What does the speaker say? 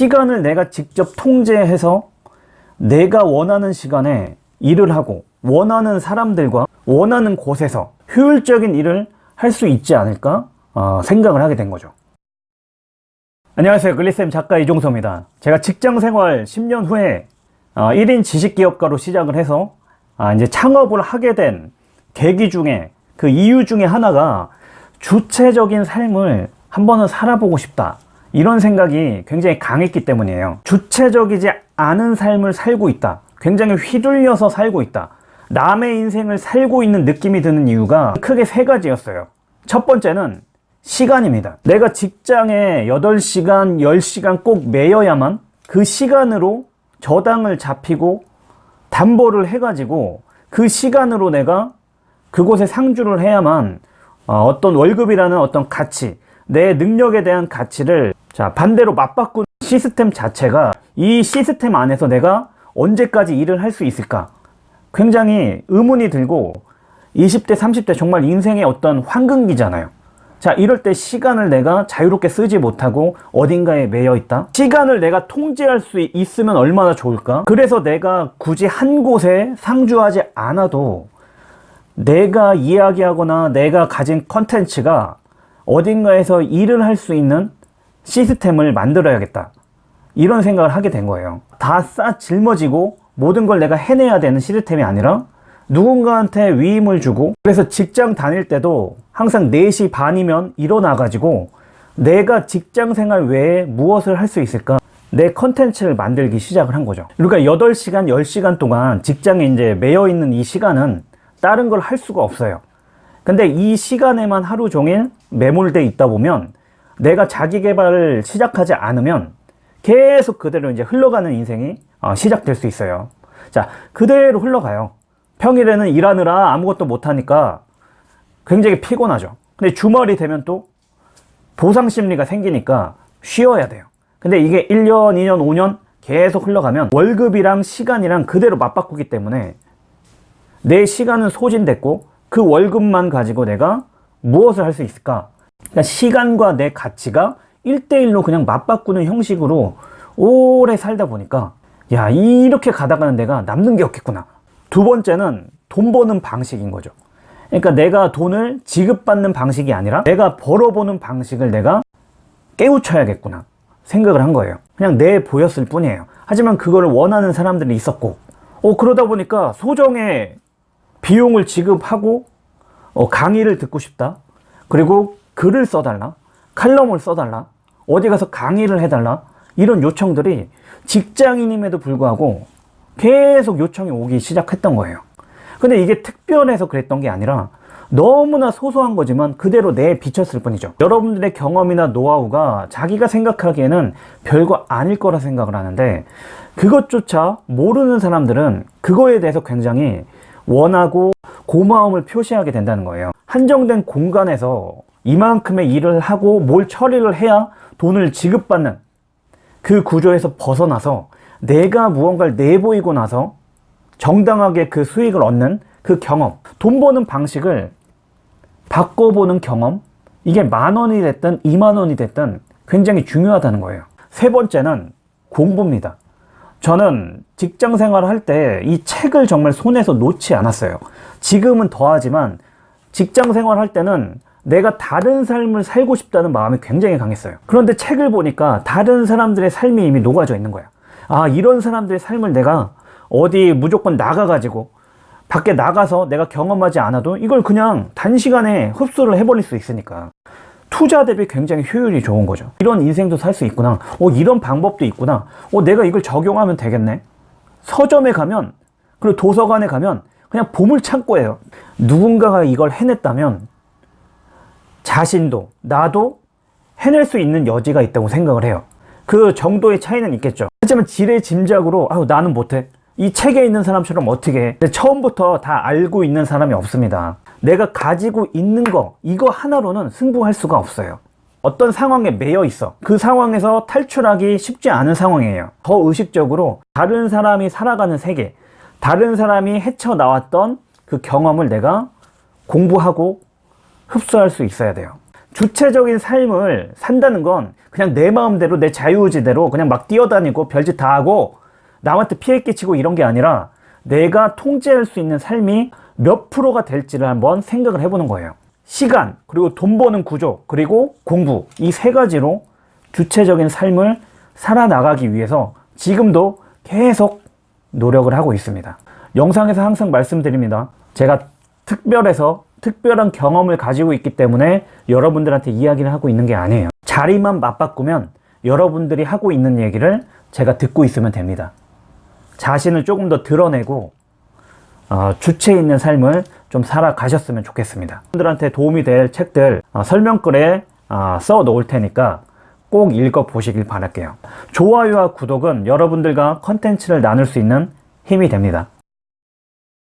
시간을 내가 직접 통제해서 내가 원하는 시간에 일을 하고 원하는 사람들과 원하는 곳에서 효율적인 일을 할 수 있지 않을까 어, 생각을 하게 된 거죠. 안녕하세요. 글리쌤 작가 이종서입니다. 제가 직장생활 10년 후에 어, 1인 지식기업가로 시작을 해서 아, 이제 창업을 하게 된 계기 중에 그 이유 중에 하나가 주체적인 삶을 한 번은 살아보고 싶다 이런 생각이 굉장히 강했기 때문이에요. 주체적이지 않은 삶을 살고 있다. 굉장히 휘둘려서 살고 있다. 남의 인생을 살고 있는 느낌이 드는 이유가 크게 세 가지였어요. 첫 번째는 시간입니다. 내가 직장에 8시간 10시간 꼭 매여야만 그 시간으로 저당을 잡히고 담보를 해가지고 그 시간으로 내가 그곳에 상주를 해야만 어, 어떤 월급이라는 어떤 가치 내 능력에 대한 가치를 자 반대로 맞바꾸는 시스템 자체가 이 시스템 안에서 내가 언제까지 일을 할 수 있을까? 굉장히 의문이 들고 20대 30대 정말 인생의 어떤 황금기잖아요. 자 이럴 때 시간을 내가 자유롭게 쓰지 못하고 어딘가에 매여 있다? 시간을 내가 통제할 수 있으면 얼마나 좋을까? 그래서 내가 굳이 한 곳에 상주하지 않아도 내가 이야기하거나 내가 가진 컨텐츠가 어딘가에서 일을 할 수 있는 시스템을 만들어야겠다. 이런 생각을 하게 된 거예요. 다 싸 짊어지고 모든 걸 내가 해내야 되는 시스템이 아니라 누군가한테 위임을 주고 그래서 직장 다닐 때도 항상 4시 반이면 일어나 가지고 내가 직장 생활 외에 무엇을 할 수 있을까? 내 컨텐츠를 만들기 시작을 한 거죠. 그러니까 8시간 10시간 동안 직장에 이제 매여 있는 이 시간은 다른 걸 할 수가 없어요. 근데 이 시간에만 하루 종일 매몰돼 있다 보면 내가 자기 개발을 시작하지 않으면 계속 그대로 이제 흘러가는 인생이 어, 시작될 수 있어요. 자 그대로 흘러가요. 평일에는 일하느라 아무것도 못하니까 굉장히 피곤하죠. 근데 주말이 되면 또 보상 심리가 생기니까 쉬어야 돼요. 근데 이게 1년 2년 5년 계속 흘러가면 월급이랑 시간이랑 그대로 맞바꾸기 때문에 내 시간은 소진됐고 그 월급만 가지고 내가 무엇을 할 수 있을까 그러니까 시간과 내 가치가 1대1로 그냥 맞바꾸는 형식으로 오래 살다 보니까 야 이렇게 가다가는 내가 남는 게 없겠구나. 두 번째는 돈 버는 방식인 거죠. 그러니까 내가 돈을 지급받는 방식이 아니라 내가 벌어보는 방식을 내가 깨우쳐야겠구나 생각을 한 거예요. 그냥 내 보였을 뿐이에요. 하지만 그거를 원하는 사람들이 있었고. 어, 그러다 보니까 소정의 비용을 지급하고 어, 강의를 듣고 싶다. 그리고 글을 써달라? 칼럼을 써달라? 어디 가서 강의를 해달라? 이런 요청들이 직장인임에도 불구하고 계속 요청이 오기 시작했던 거예요. 근데 이게 특별해서 그랬던 게 아니라 너무나 소소한 거지만 그대로 내 비쳤을 뿐이죠. 여러분들의 경험이나 노하우가 자기가 생각하기에는 별거 아닐 거라 생각을 하는데 그것조차 모르는 사람들은 그거에 대해서 굉장히 원하고 고마움을 표시하게 된다는 거예요. 한정된 공간에서 이만큼의 일을 하고 뭘 처리를 해야 돈을 지급받는 그 구조에서 벗어나서 내가 무언가를 내보이고 나서 정당하게 그 수익을 얻는 그 경험 돈 버는 방식을 바꿔보는 경험 이게 만 원이 됐든 2만 원이 됐든 굉장히 중요하다는 거예요. 세 번째는 공부입니다. 저는 직장 생활을 할 때 이 책을 정말 손에서 놓지 않았어요. 지금은 더하지만 직장 생활 할 때는 내가 다른 삶을 살고 싶다는 마음이 굉장히 강했어요. 그런데 책을 보니까 다른 사람들의 삶이 이미 녹아져 있는 거야. 아 이런 사람들의 삶을 내가 어디 무조건 나가가지고 밖에 나가서 내가 경험하지 않아도 이걸 그냥 단시간에 흡수를 해버릴 수 있으니까 투자 대비 굉장히 효율이 좋은 거죠. 이런 인생도 살 수 있구나. 어 이런 방법도 있구나. 어 내가 이걸 적용하면 되겠네. 서점에 가면 그리고 도서관에 가면 그냥 보물창고예요. 누군가가 이걸 해냈다면 자신도 나도 해낼 수 있는 여지가 있다고 생각을 해요. 그 정도의 차이는 있겠죠. 하지만 지레 짐작으로 아유 나는 못해. 이 책에 있는 사람처럼 어떻게 해? 처음부터 다 알고 있는 사람이 없습니다. 내가 가지고 있는 거 이거 하나로는 승부할 수가 없어요. 어떤 상황에 매여 있어. 그 상황에서 탈출하기 쉽지 않은 상황이에요. 더 의식적으로 다른 사람이 살아가는 세계 다른 사람이 헤쳐나왔던 그 경험을 내가 공부하고 흡수할 수 있어야 돼요 주체적인 삶을 산다는 건 그냥 내 마음대로 내 자유의지대로 그냥 막 뛰어다니고 별짓 다 하고 남한테 피해 끼치고 이런 게 아니라 내가 통제할 수 있는 삶이 몇 프로가 될지를 한번 생각을 해보는 거예요. 시간, 그리고 돈 버는 구조, 그리고 공부 이 세 가지로 주체적인 삶을 살아나가기 위해서 지금도 계속 노력을 하고 있습니다. 영상에서 항상 말씀드립니다. 제가 특별해서 특별한 경험을 가지고 있기 때문에 여러분들한테 이야기를 하고 있는 게 아니에요. 자리만 맞바꾸면 여러분들이 하고 있는 얘기를 제가 듣고 있으면 됩니다. 자신을 조금 더 드러내고 어, 주체 있는 삶을 좀 살아가셨으면 좋겠습니다. 여러분들한테 도움이 될 책들 어, 설명글에 어, 써 놓을 테니까 꼭 읽어 보시길 바랄게요. 좋아요와 구독은 여러분들과 컨텐츠를 나눌 수 있는 힘이 됩니다.